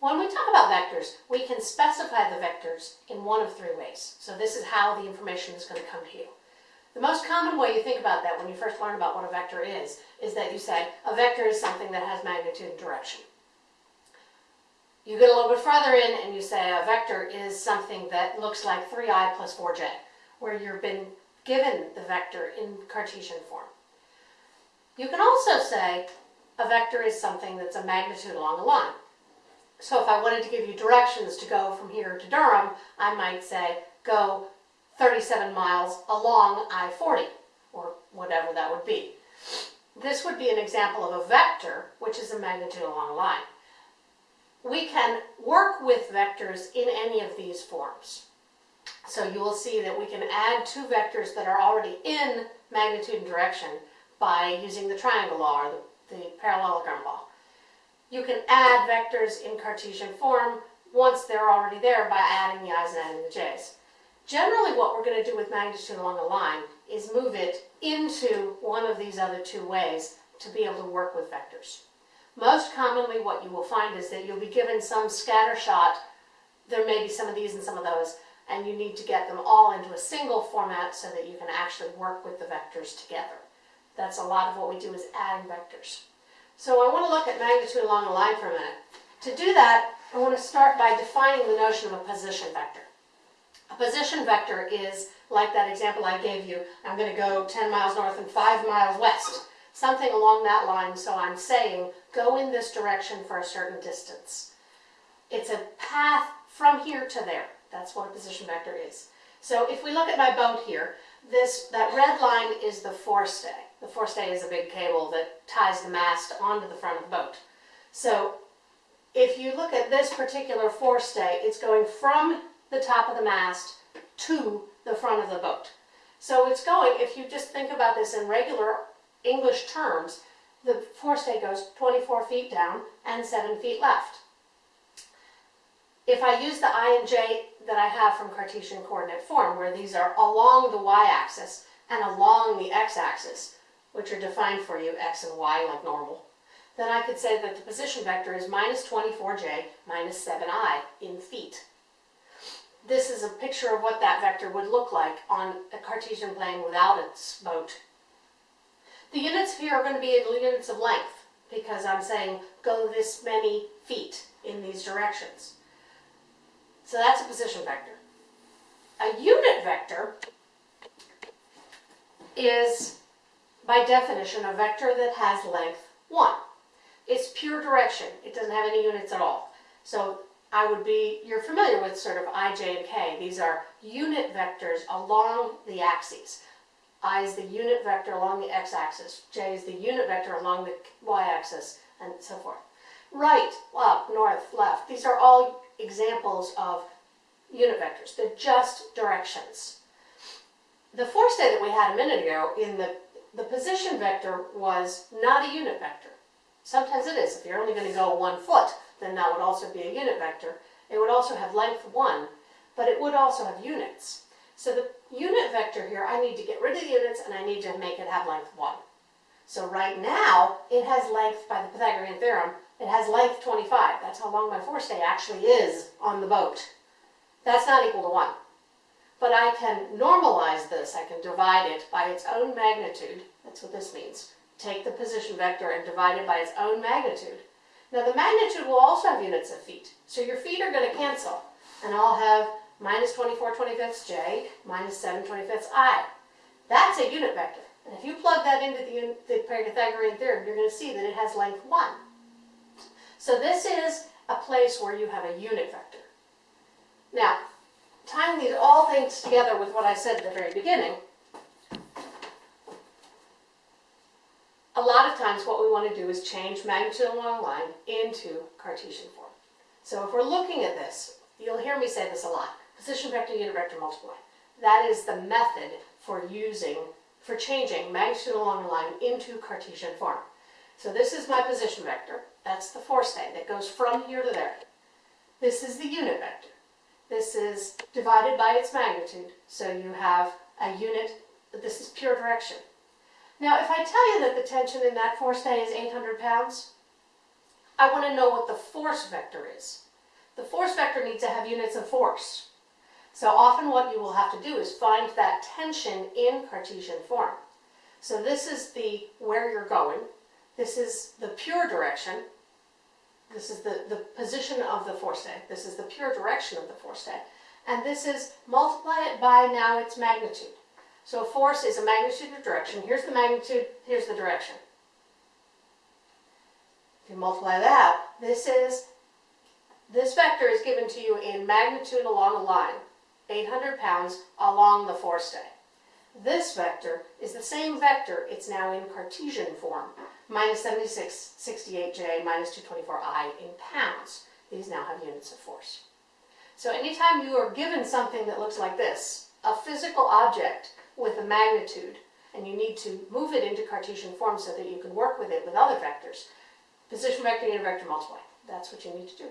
When we talk about vectors, we can specify the vectors in one of three ways. So this is how the information is going to come to you. The most common way you think about that when you first learn about what a vector is, is that you say a vector is something that has magnitude and direction. You get a little bit further in and you say a vector is something that looks like 3i plus 4j, where you've been given the vector in Cartesian form. You can also say a vector is something that's a magnitude along a line. So if I wanted to give you directions to go from here to Durham, I might say go 37 miles along I-40, or whatever that would be. This would be an example of a vector, which is a magnitude along a line. We can work with vectors in any of these forms. So you will see that we can add two vectors that are already in magnitude and direction by using the triangle law or the, the parallelogram law. You can add vectors in Cartesian form once they're already there by adding the i's and adding the j's. Generally what we're going to do with magnitude along a line is move it into one of these other two ways to be able to work with vectors. Most commonly what you will find is that you'll be given some scatter shot, there may be some of these and some of those, and you need to get them all into a single format so that you can actually work with the vectors together. That's a lot of what we do is adding vectors. So I want to look at magnitude along a line for a minute. To do that, I want to start by defining the notion of a position vector. A position vector is, like that example I gave you, I'm going to go 10 miles north and 5 miles west. Something along that line, so I'm saying go in this direction for a certain distance. It's a path from here to there. That's what a position vector is. So if we look at my boat here, this that red line is the forestay. The forestay is a big cable that ties the mast onto the front of the boat. So if you look at this particular forestay, it's going from the top of the mast to the front of the boat. So it's going, if you just think about this in regular English terms, the forestay goes 24 feet down and 7 feet left. If I use the i and j that I have from Cartesian coordinate form, where these are along the y-axis and along the x-axis, which are defined for you, x and y like normal, then I could say that the position vector is minus 24j minus 7i in feet. This is a picture of what that vector would look like on a Cartesian plane without its boat. The units here are going to be units of length because I'm saying go this many feet in these directions. So that's a position vector. A unit vector is by definition, a vector that has length 1. It's pure direction. It doesn't have any units at all. So I would be, you're familiar with sort of i, j, and k. These are unit vectors along the axes. i is the unit vector along the x-axis. j is the unit vector along the y-axis, and so forth. Right, up, north, left. These are all examples of unit vectors. They're just directions. The forestay that we had a minute ago in the the position vector was not a unit vector. Sometimes it is. If you're only going to go one foot, then that would also be a unit vector. It would also have length 1, but it would also have units. So the unit vector here, I need to get rid of the units and I need to make it have length 1. So right now, it has length, by the Pythagorean theorem, it has length 25. That's how long my forestay actually is on the boat. That's not equal to 1. But I can normalize this. I can divide it by its own magnitude. That's what this means. Take the position vector and divide it by its own magnitude. Now the magnitude will also have units of feet. So your feet are going to cancel. And I'll have minus 24 25ths j minus 7 25ths i. That's a unit vector. And if you plug that into the, the Pythagorean theorem, you're going to see that it has length 1. So this is a place where you have a unit vector. Now, tying these all things together with what I said at the very beginning, a lot of times what we want to do is change magnitude along line into Cartesian form. So if we're looking at this, you'll hear me say this a lot, position vector, unit vector, multiply. That is the method for using, for changing magnitude along a line into Cartesian form. So this is my position vector. That's the forestay that goes from here to there. This is the unit vector. This is divided by its magnitude, so you have a unit, this is pure direction. Now, if I tell you that the tension in that forestay is 800 pounds, I want to know what the force vector is. the force vector needs to have units of force. So often what you will have to do is find that tension in Cartesian form. So this is the where you're going. This is the pure direction. This is the, the position of the force This is the pure direction of the force And this is multiply it by now its magnitude. So force is a magnitude of direction. Here's the magnitude, here's the direction. If you multiply that, this is, this vector is given to you in magnitude along a line, 800 pounds along the forestay. This vector is the same vector, it's now in Cartesian form, minus 76, 68j, minus 224i in pounds. These now have units of force. So anytime you are given something that looks like this, a physical object with a magnitude, and you need to move it into Cartesian form so that you can work with it with other vectors, position vector, unit vector, multiply. That's what you need to do.